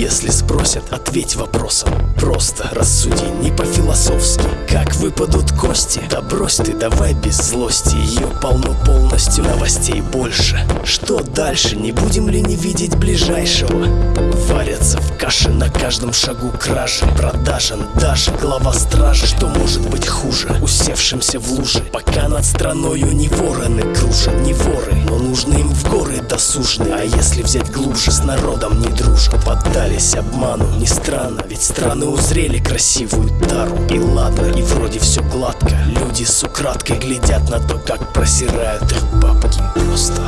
Если спросят, ответь вопросом Просто рассуди, не по-философски Как выпадут кости? Да брось ты, давай без злости Ее полно полностью, новостей больше Что дальше? Не будем ли не видеть ближайшего? Варятся в каше на каждом шагу кражи Продажен даже глава стражи Что может быть хуже? Усевшимся в луже Пока над страною не вороны кружат Не им досужные А если взять глубже, с народом не дружат. Поддались обману, не странно Ведь страны узрели красивую тару. И ладно, и вроде все гладко. Люди с украдкой глядят на то, как просирают их бабки. Просто